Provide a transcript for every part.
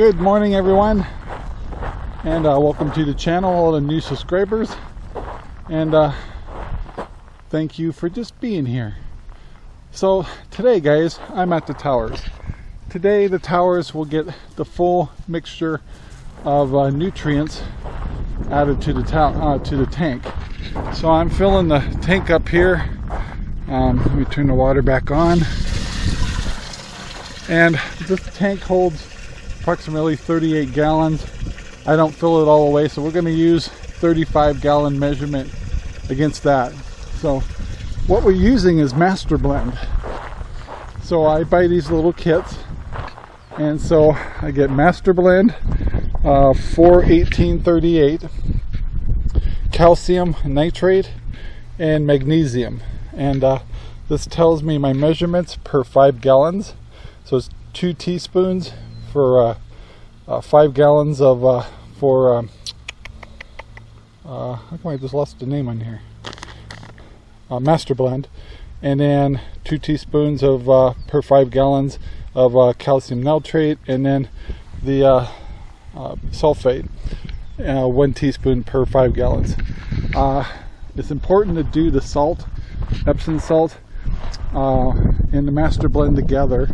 Good morning everyone and uh, welcome to the channel all the new subscribers and uh, thank you for just being here. So today guys I'm at the towers. Today the towers will get the full mixture of uh, nutrients added to the, uh, to the tank. So I'm filling the tank up here. Um, let me turn the water back on. And this tank holds approximately 38 gallons. I don't fill it all the way, so we're going to use 35 gallon measurement against that. So what we're using is Master Blend. So I buy these little kits, and so I get Master Blend uh, 41838, calcium nitrate, and magnesium. And uh, this tells me my measurements per five gallons. So it's two teaspoons for uh, uh, five gallons of uh, for um, uh, how come I just lost the name on here? Uh, master blend. And then two teaspoons of uh, per five gallons of calcium nitrate. And then the sulfate one teaspoon per five gallons. It's important to do the salt Epsom salt and the master blend together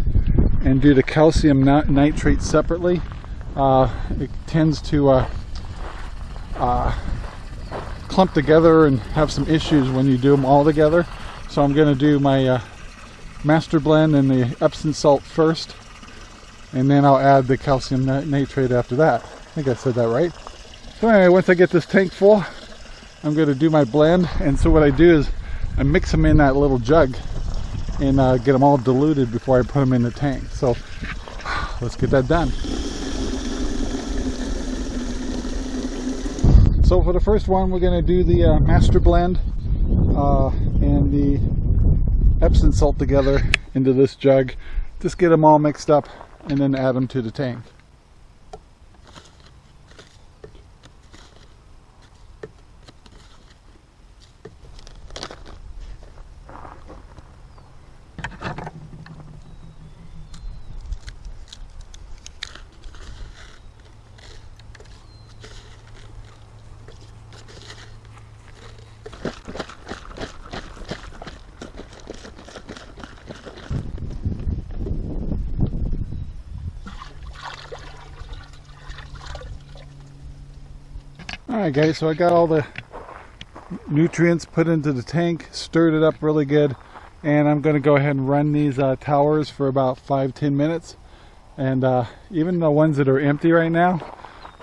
and do the calcium nitrate separately, uh, it tends to uh, uh, clump together and have some issues when you do them all together. So I'm going to do my uh, master blend and the Epsom salt first, and then I'll add the calcium nitrate after that. I think I said that right. So anyway, once I get this tank full, I'm going to do my blend. And so what I do is I mix them in that little jug and uh, get them all diluted before I put them in the tank. So let's get that done. So for the first one, we're going to do the uh, master blend uh, and the Epsom salt together into this jug. Just get them all mixed up and then add them to the tank. Alright guys, so I got all the nutrients put into the tank, stirred it up really good, and I'm going to go ahead and run these uh, towers for about 5-10 minutes. And uh, even the ones that are empty right now,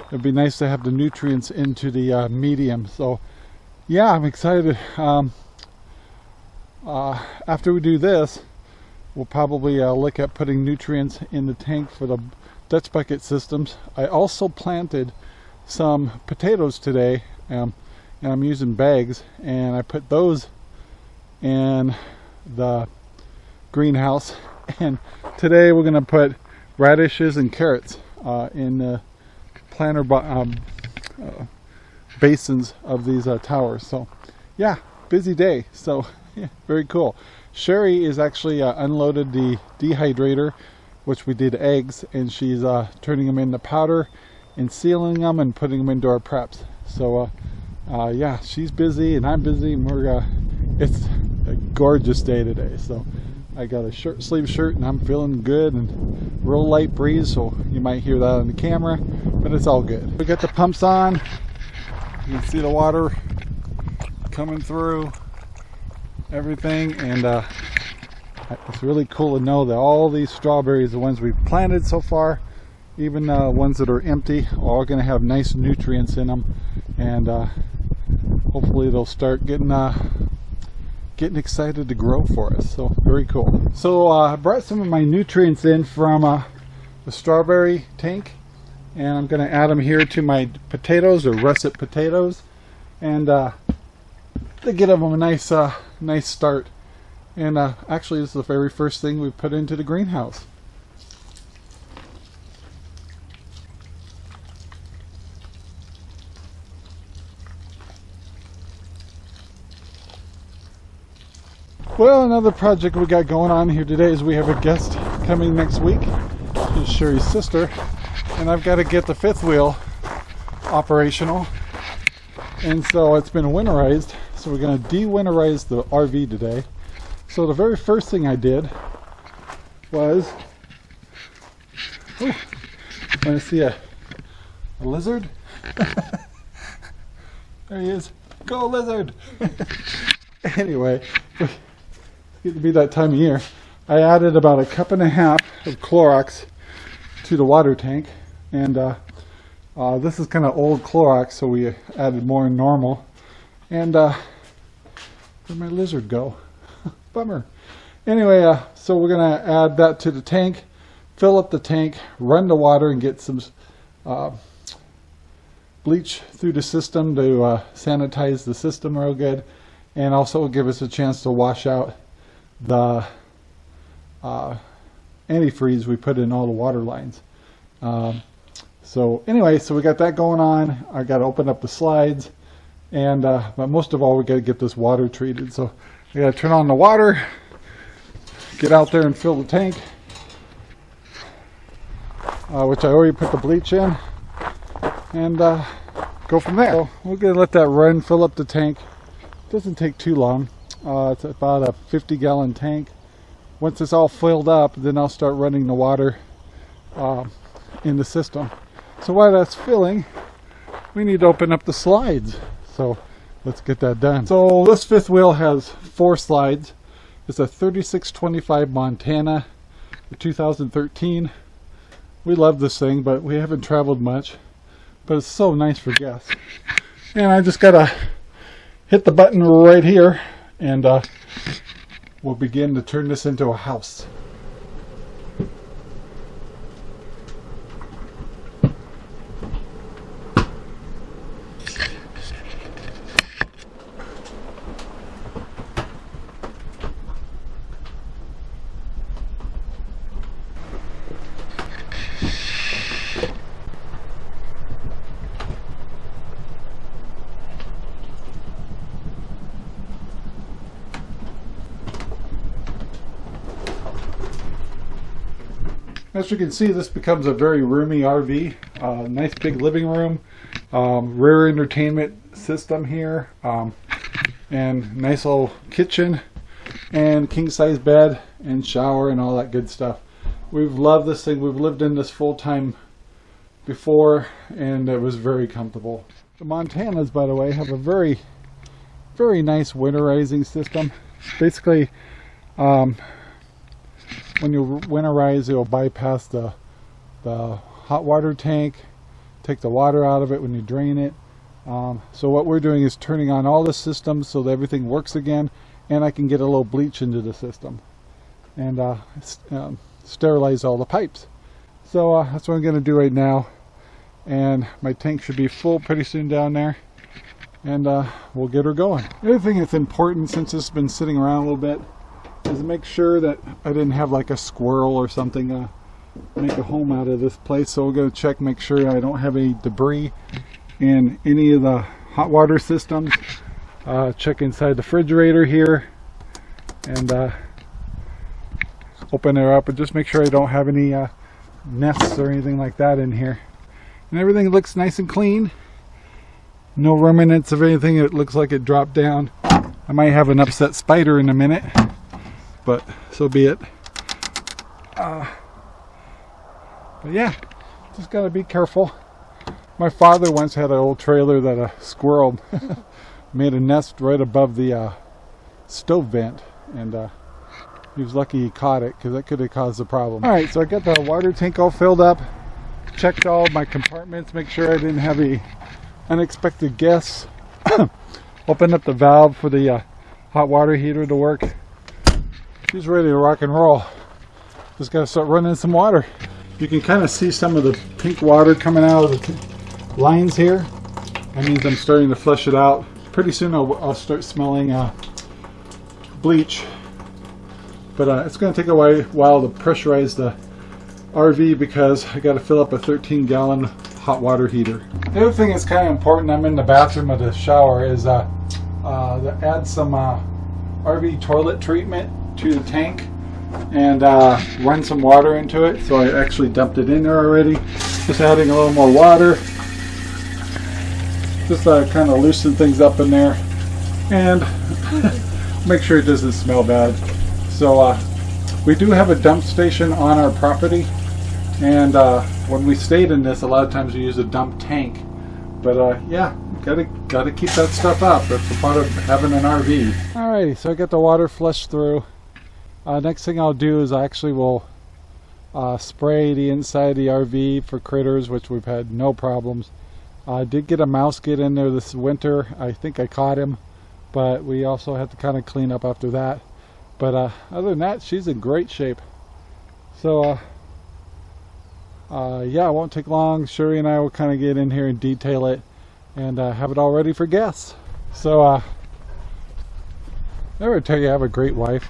it'd be nice to have the nutrients into the uh, medium. So yeah, I'm excited. Um, uh, after we do this, we'll probably uh, look at putting nutrients in the tank for the Dutch bucket systems. I also planted some potatoes today um, and I'm using bags and I put those in the greenhouse. And today we're gonna put radishes and carrots uh, in the planter um, uh, basins of these uh, towers. So yeah busy day. So yeah, very cool. Sherry is actually uh, unloaded the dehydrator which we did eggs and she's uh, turning them into powder and sealing them and putting them into our preps. So uh, uh, yeah, she's busy and I'm busy and we're, uh, it's a gorgeous day today. So I got a shirt sleeve shirt and I'm feeling good and real light breeze. So you might hear that on the camera, but it's all good. We got the pumps on. You can see the water coming through everything and uh, it's really cool to know that all these strawberries, the ones we've planted so far, even uh, ones that are empty are all going to have nice nutrients in them and uh, hopefully they'll start getting uh, getting excited to grow for us. So very cool. So uh, I brought some of my nutrients in from uh, the strawberry tank. And I'm going to add them here to my potatoes or russet potatoes. And uh, to get them a nice nice start. And actually this is the very first thing we put into the greenhouse Well, another project we got going on here today is we have a guest coming next week. Is Sherry's sister. and I've got to get the fifth wheel operational. And so it's been winterized. So we're going to de-winterize the RV today. So the very first thing I did was, oh, want to see a, a lizard? there he is. Go lizard! anyway, getting to be that time of year. I added about a cup and a half of Clorox to the water tank and uh, uh, this is kind of old Clorox so we added more than normal and uh, where'd my lizard go? Bummer. Anyway, uh, so we're going to add that to the tank, fill up the tank, run the water and get some uh, bleach through the system to uh, sanitize the system real good and also give us a chance to wash out the uh, antifreeze we put in all the water lines. Um, so anyway, so we got that going on. I got to open up the slides, and uh, but most of all, we got to get this water treated. So we got to turn on the water, get out there and fill the tank, uh, which I already put the bleach in, and uh, go from there. So we're gonna let that run, fill up the tank. Doesn't take too long. Uh, it's about a 50 gallon tank once it's all filled up, then I'll start running the water uh, in the system. So while that's filling, we need to open up the slides. So let's get that done. So this fifth wheel has four slides. It's a 3625 Montana 2013. We love this thing, but we haven't traveled much. But it's so nice for guests. And I just gotta hit the button right here and uh, we'll begin to turn this into a house. As you can see, this becomes a very roomy RV. Uh, nice big living room, um, rear entertainment system here, um, and nice little kitchen, and king size bed, and shower, and all that good stuff. We've loved this thing. We've lived in this full time before, and it was very comfortable. The Montanas, by the way, have a very, very nice winterizing system. Basically, um, when you winterize it'll bypass the the hot water tank take the water out of it when you drain it um, so what we're doing is turning on all the systems so that everything works again and I can get a little bleach into the system and uh, um, sterilize all the pipes so uh, that's what I'm going to do right now and my tank should be full pretty soon down there and uh, we'll get her going. The other thing that's important since it's been sitting around a little bit is make sure that I didn't have like a squirrel or something uh, make a home out of this place. So we'll go check, make sure I don't have any debris in any of the hot water systems. Uh, check inside the refrigerator here and uh, open it up and just make sure I don't have any uh, nests or anything like that in here. And everything looks nice and clean. No remnants of anything. It looks like it dropped down. I might have an upset spider in a minute but so be it. Uh, but yeah, just gotta be careful. My father once had an old trailer that a squirrel made a nest right above the uh, stove vent, and uh, he was lucky he caught it because that could have caused a problem. All right, so I got the water tank all filled up, checked all my compartments, make sure I didn't have any unexpected guests. Opened up the valve for the uh, hot water heater to work She's ready to rock and roll. Just gotta start running some water. You can kind of see some of the pink water coming out of the lines here. That means I'm starting to flush it out. Pretty soon I'll, I'll start smelling uh, bleach. But uh, it's going to take a while to pressurize the RV because I got to fill up a 13 gallon hot water heater. The other thing that's kind of important, I'm in the bathroom of the shower, is uh, uh, to add some uh, RV toilet treatment to the tank and uh, run some water into it. So I actually dumped it in there already. Just adding a little more water. Just uh, kind of loosen things up in there. And make sure it doesn't smell bad. So uh, we do have a dump station on our property. And uh, when we stayed in this, a lot of times we use a dump tank. But uh, yeah, gotta gotta keep that stuff up. That's a part of having an RV. Alrighty, so I got the water flushed through. Uh, next thing I'll do is I actually will uh, spray the inside of the RV for critters, which we've had no problems. I did get a mouse get in there this winter. I think I caught him, but we also had to kind of clean up after that. But uh, other than that, she's in great shape. So uh, uh, yeah, it won't take long. Sherry and I will kind of get in here and detail it and uh, have it all ready for guests. So, uh, I never tell you I have a great wife.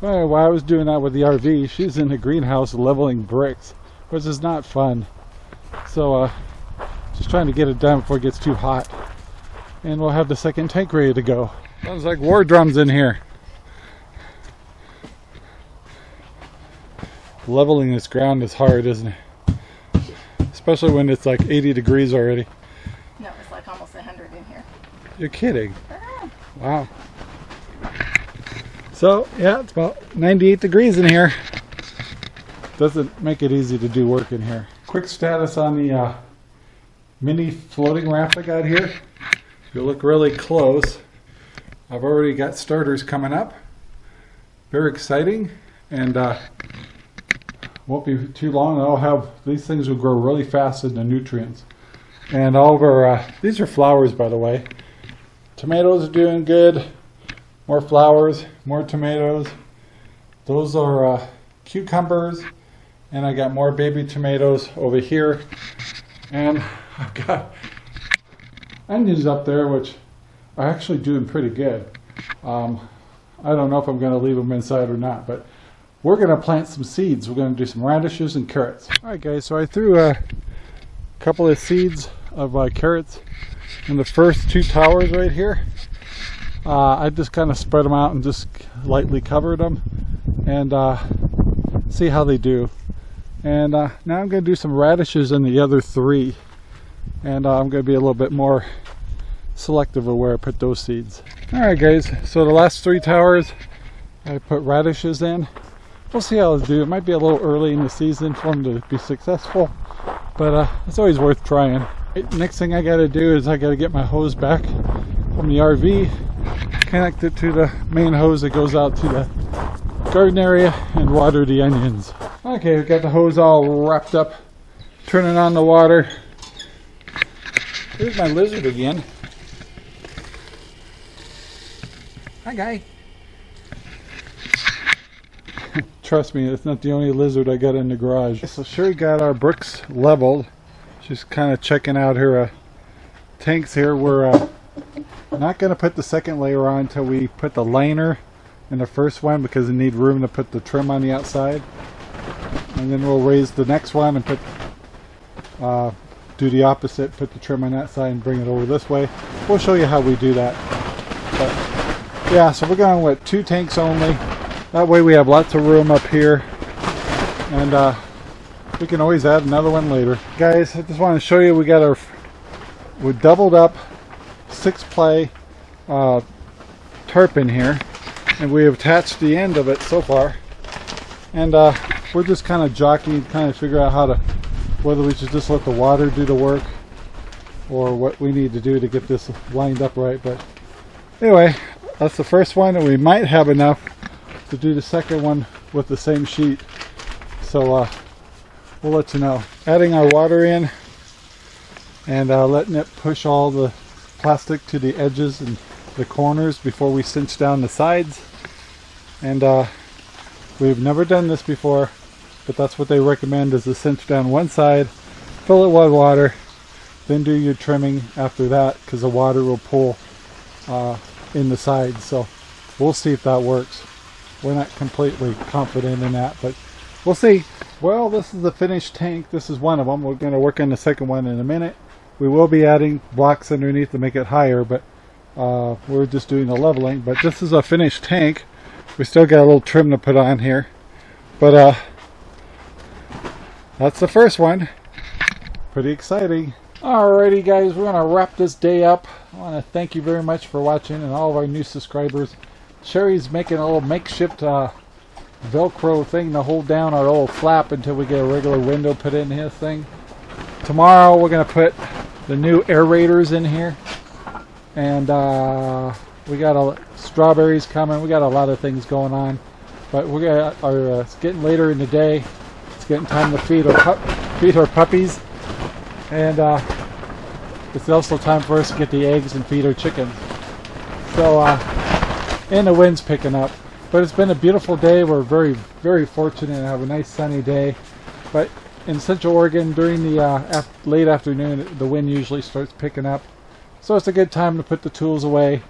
Well, while I was doing that with the RV, she's in the greenhouse leveling bricks, which is not fun. So, uh, just trying to get it done before it gets too hot. And we'll have the second tank ready to go. Sounds like war drums in here. Leveling this ground is hard, isn't it? Especially when it's like 80 degrees already. No, it's like almost 100 in here. You're kidding. Wow. So, yeah, it's about 98 degrees in here. Doesn't make it easy to do work in here. Quick status on the uh, mini floating raft I got here. If you look really close, I've already got starters coming up. Very exciting. And uh, won't be too long. I'll have these things will grow really fast in the nutrients. And all of our uh, these are flowers, by the way. Tomatoes are doing good. More flowers, more tomatoes. Those are uh, cucumbers, and I got more baby tomatoes over here. And I've got onions up there, which are actually doing pretty good. Um, I don't know if I'm going to leave them inside or not, but we're going to plant some seeds. We're going to do some radishes and carrots. Alright guys, so I threw a couple of seeds of uh, carrots in the first two towers right here. Uh, I just kind of spread them out and just lightly covered them and uh, see how they do. And uh, now I'm going to do some radishes in the other three. And uh, I'm going to be a little bit more selective of where I put those seeds. Alright guys, so the last three towers I put radishes in we'll see how they do. It might be a little early in the season for them to be successful, but uh, it's always worth trying. Next thing I got to do is I got to get my hose back from the RV, connect it to the main hose that goes out to the garden area and water the onions. Okay, we've got the hose all wrapped up, turning on the water. Here's my lizard again. Hi, guy. Trust me, it's not the only lizard I got in the garage. So sure, Sherry got our bricks leveled. She's kind of checking out her uh, tanks here. We're uh, not going to put the second layer on until we put the liner in the first one because we need room to put the trim on the outside. And then we'll raise the next one and put uh, do the opposite, put the trim on that side and bring it over this way. We'll show you how we do that. But yeah, so we're going with two tanks only. That way we have lots of room up here and uh, we can always add another one later. Guys, I just want to show you we got our we doubled up six play uh, tarp in here and we have attached the end of it so far and uh, we're just kind of jockeying kind of figure out how to whether we should just let the water do the work or what we need to do to get this lined up right but anyway that's the first one and we might have enough to do the second one with the same sheet. So uh, we'll let you know. Adding our water in and uh, letting it push all the plastic to the edges and the corners before we cinch down the sides. And uh, we've never done this before, but that's what they recommend is to cinch down one side, fill it with water, then do your trimming after that because the water will pull uh, in the sides. So we'll see if that works we're not completely confident in that, but we'll see. Well, this is the finished tank. This is one of them. We're going to work on the second one in a minute. We will be adding blocks underneath to make it higher, but uh, we're just doing the leveling. But this is a finished tank. We still got a little trim to put on here. But uh, that's the first one. pretty exciting. Alrighty guys, we're going to wrap this day up. I want to thank you very much for watching and all of our new subscribers. Sherry's making a little makeshift uh, Velcro thing to hold down our old flap until we get a regular window put in his thing. Tomorrow we're going to put the new aerators in here. And uh, we got a, strawberries coming. We got a lot of things going on. But we got our, uh, it's getting later in the day. It's getting time to feed our, feed our puppies. And uh, it's also time for us to get the eggs and feed our chickens. So, uh, and the wind's picking up. But it's been a beautiful day. We're very, very fortunate to have a nice sunny day. But in Central Oregon, during the uh, af late afternoon, the wind usually starts picking up. So it's a good time to put the tools away,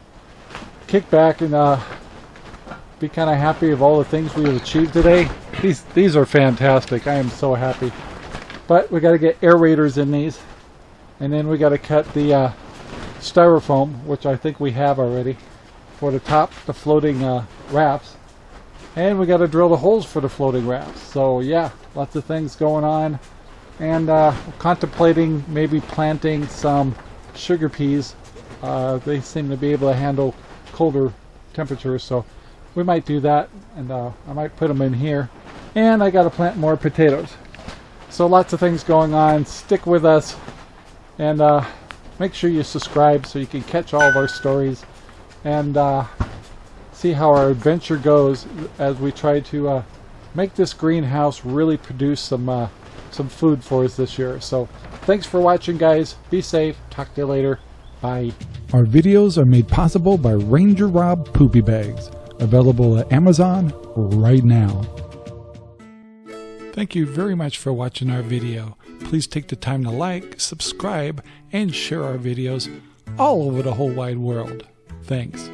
kick back, and uh, be kind of happy of all the things we have achieved today. These these are fantastic. I am so happy. But we got to get aerators in these. And then we got to cut the uh, styrofoam, which I think we have already, for the top, the floating uh, rafts. And we got to drill the holes for the floating rafts. So yeah, lots of things going on. And uh, contemplating maybe planting some sugar peas. Uh, they seem to be able to handle colder temperatures, so we might do that. And uh, I might put them in here. And I got to plant more potatoes. So lots of things going on. Stick with us and uh, make sure you subscribe so you can catch all of our stories and uh, see how our adventure goes as we try to uh, make this greenhouse really produce some uh, some food for us this year. So thanks for watching guys. Be safe. Talk to you later. Bye. Our videos are made possible by Ranger Rob Poopy Bags, available at Amazon right now. Thank you very much for watching our video. Please take the time to like, subscribe, and share our videos all over the whole wide world. Thanks.